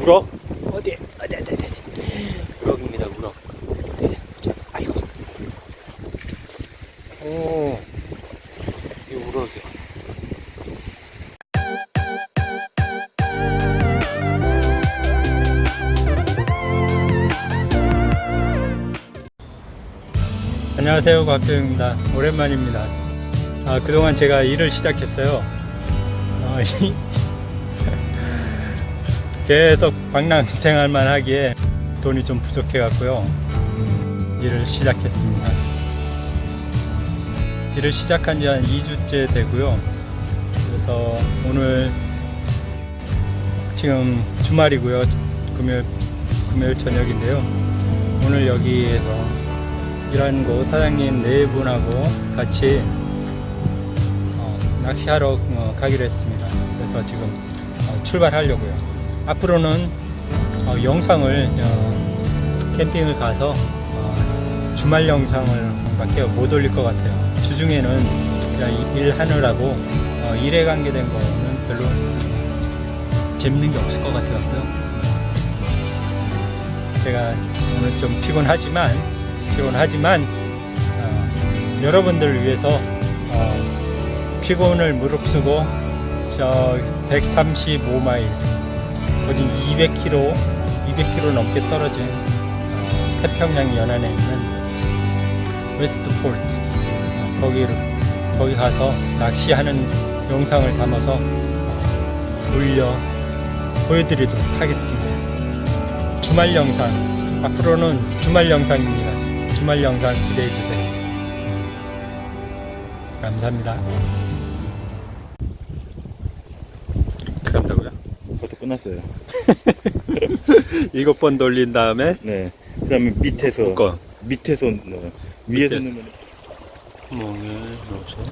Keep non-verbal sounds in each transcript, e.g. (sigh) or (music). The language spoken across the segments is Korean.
우럭? 어디 어디 어디 어디 우럭입니다, 우럭. 네, 자, 아이고 오, 이 우럭이야. 안녕하세요, 곽도영입니다. 오랜만입니다. 아, 그동안 제가 일을 시작했어요. 어, (laughs) 이- 계속 방랑 (laughs) 생활만 하기에 돈이 좀 부족해 갖고요. 일을 시작했습니다. 일을 시작한 지 한 2주째 되고요. 그래서 오늘 지금 주말이고요. 금요일, 금요일 저녁인데요. 오늘 여기에서 일하는 곳 사장님 네 분하고 같이 어, 낚시하러 어, 가기로 했습니다. 그래서 지금 어, 출발하려고요. 앞으로는 어, 영상을 어, 캠핑을 가서 어, 주말 영상을 밖에 못 올릴 것 같아요. 주중에는 일하느라고 어, 일에 관계된 거는 별로 재밌는 게 없을 것 같아요. 제가 오늘 좀 피곤하지만 피곤하지만 어, 여러분들을 위해서 어, 피곤을 무릅쓰고 저 135마일 거진 200km 200km 넘게 떨어진 어, 태평양 연안에 있는 Westport 어, 거기를 거기 가서 낚시하는 영상을 담아서 어, 올려 보여드리도록 하겠습니다. 주말 영상 앞으로는 주말 영상입니다. 주말 영상 기대해 주세요. 감사합니다. 간다고요? 그것도 끝났어요. (laughs) 일곱 번 돌린 다음에 네. 그 다음에 밑에서, 묶어. 밑에서, 뭐, 위에서 밑에서. 넣으면 멍에 넣어서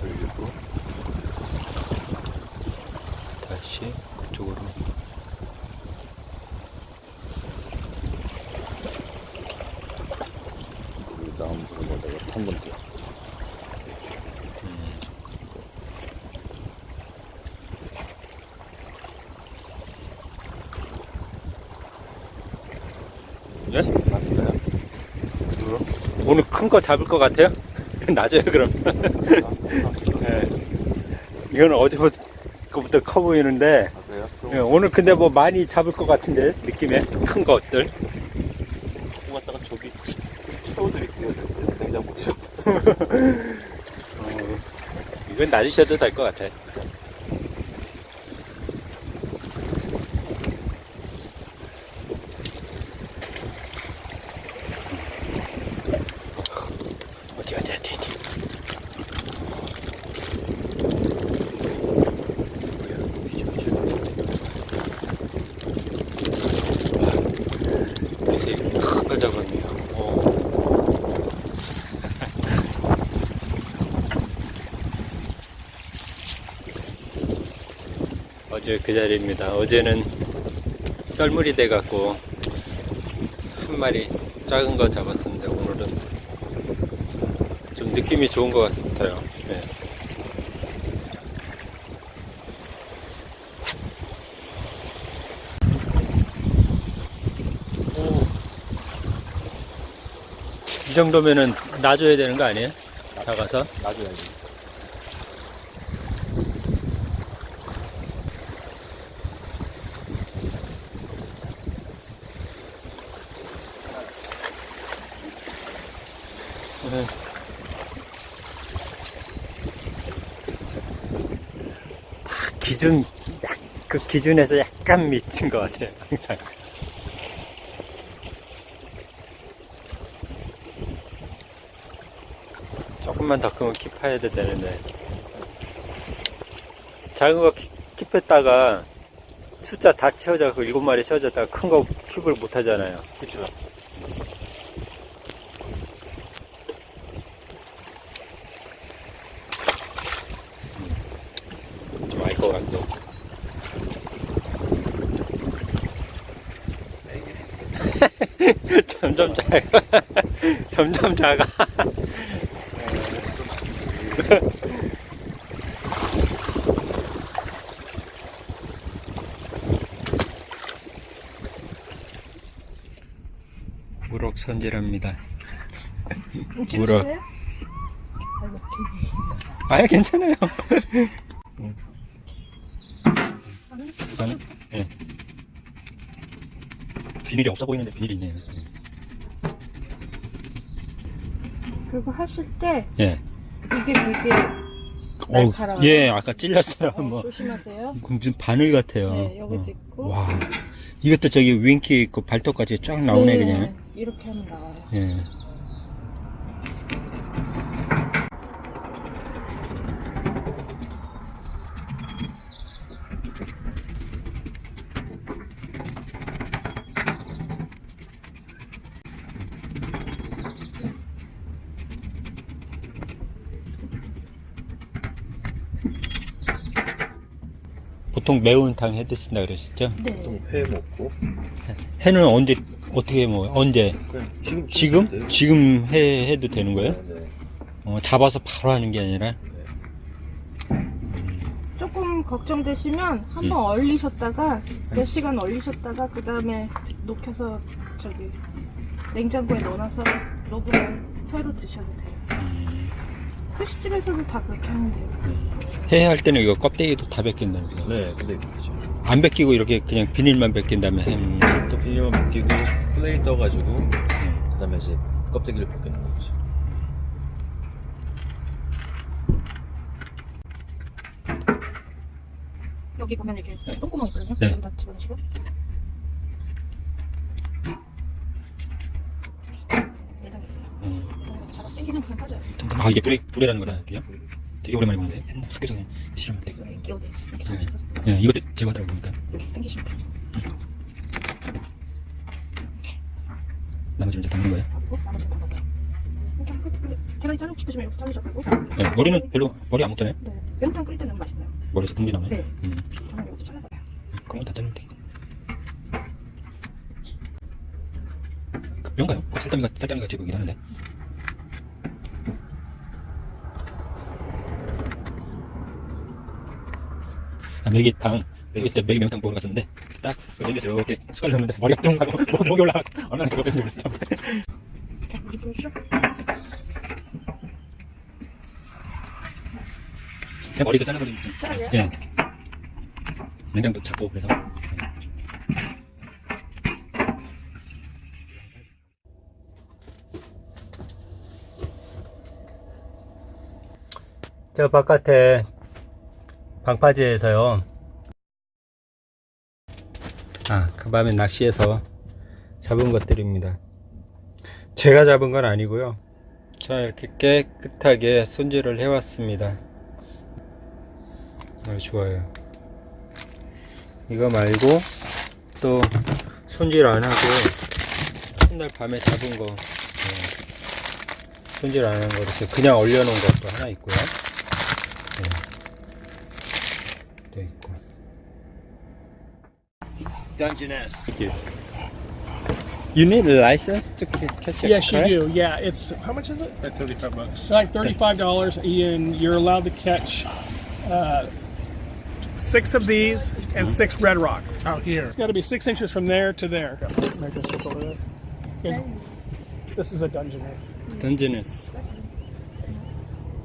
돌리고 다시 그쪽으로 그 다음 들어가다가 한번 더. 예? 맞나요? 오늘 큰 거 잡을 것 같아요? (laughs) 낮아요 그럼 (laughs) 예. 이거는 어제부터 거부터 커 보이는데 아? 예, 오늘 근데 뭐 많이 잡을 것 같은데 느낌에 큰 것들 그 갖다가 저기 채워드릴게요. 냉장고 채워. 어, 이건 놔주셔도 될 것 같아. 큰걸 잡았네요 오. 어제 그 자리입니다. 어제는 썰물이 돼갖고 한 마리 작은 거 잡았었는데 오늘은 좀 느낌이 좋은 것 같아요. 네. 오. 이 정도면은 놔줘야 되는 거 아니에요? 작아서? 놔줘야지. 기준 약, 그 기준에서 약간 밑인 것 같아요 항상. 조금만 더 크면 킵해야 되는데. 작은 거 킵- 킵했다가 숫자 다 채워져 그 일곱 마리 채워졌다가 큰 거 킵을 못 하잖아요. 좀 (laughs) (laughs) 점점 작아. 점점 작아. 우럭 손질합니다. 우럭. 아예 괜찮아요. (laughs) 우선은 예. 비닐이 없어 보이는데 비닐이 있네요. 그리고 하실 때 예. 이게 되게 어우, 날카로워요. 예, 아까 찔렸어요. 어, 뭐 조심하세요. 무슨 바늘 같아요. 네, 여기도 어. 있고. 와, 이것도 저기 윙키 있고 발톱까지 쫙 나오네 네, 그냥. 이렇게 하면 나와요. 예. 보통 매운탕 해 드신다 그러셨죠? 네. 보통 회 먹고 해는 언제 어떻게 뭐 언제 지금 지금 지금 해 해도 되는 거예요? 네, 네. 어, 잡아서 바로 하는 게 아니라 조금 걱정되시면 한번 음. 얼리셨다가 몇 시간 얼리셨다가 그 다음에 녹여서 저기 냉장고에 넣어놔서 녹으면 회로 드셔도 돼요. 음, 스시집에서도 다 그렇게 하면 돼요. 해할 때는 이거 껍데기도 다 벗긴답니다. 네, 근데 그죠. 안 벗기고 이렇게 그냥 비닐만 벗긴다면 햄. 또 비닐만 벗기고 플레이 떠가지고 그 다음에 이제 껍데기를 벗기는 거죠. 여기 보면 이렇게 똥구멍 있거든요. 네. 여기다 집어넣으시고. 내장 있어요. 음. 잡아서 당기면 그냥 빠져요. 아 이게 불에 불에라는 거라 그요? 되게 오랜만에 보는데 옛날 학교에서 그냥 실험할 때. 이렇게 예, 이것도 제거하더라고 보니까 이렇게 당기시면 돼요. 나머지 이제 담는 거예요. 나머지는 자르고 싶으시면 이렇게. 예, 머리는 별로 머리 안 먹잖아요. 네. 매운탕 끓일 때는 맛있어요. 머리에서 분리 나오네. 네. 음, 저는 이것도 잘라봐요. 그런 거다 자르면 돼. 그 뼈인가요? 그 살다미 같이 보이긴 하는데. 아, 메기탕 메기 있을 때 메기 매운탕 먹으러 갔었는데 딱 메기에서 이렇게 숟갈 넣는데 머리가 뿅 하고 목- 목이 올라가 얼마나 그거 뺐는지 모르겠죠. 이렇게 물이 부으시죠? 그냥 머리도 잘라버리면? 예. 냉장도 작고 그래서 저 바깥에 방파제에서요 아 그 밤에 낚시해서 잡은 것들입니다 제가 잡은 건 아니고요 자 이렇게 깨끗하게 손질을 해 왔습니다 아, 좋아요. 이거 말고 또 손질 안 하고 첫날 밤에 잡은 거 네. 손질 안한거 이렇게 그냥 얼려 놓은 것도 하나 있고요. Dungeness. Thank you You need a license to ca- catch a Yes, you do. Yeah, it's how much is it? At 35 bucks. Like thirty-five dollars, and you're allowed to catch uh, six of these and six red rock out here. It's got to be six inches from there to there. Make a circle there. Here's- This is a dungeon. eh? Dungeness.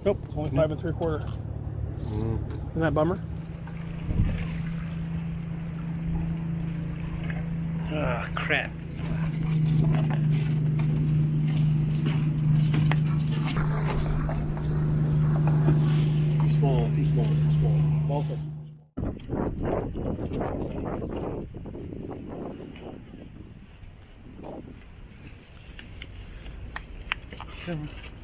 Nope, it's only five and three quarter. 음. Isn't that bummer? Oh, crap. Small, small, small. Multiple. Come on.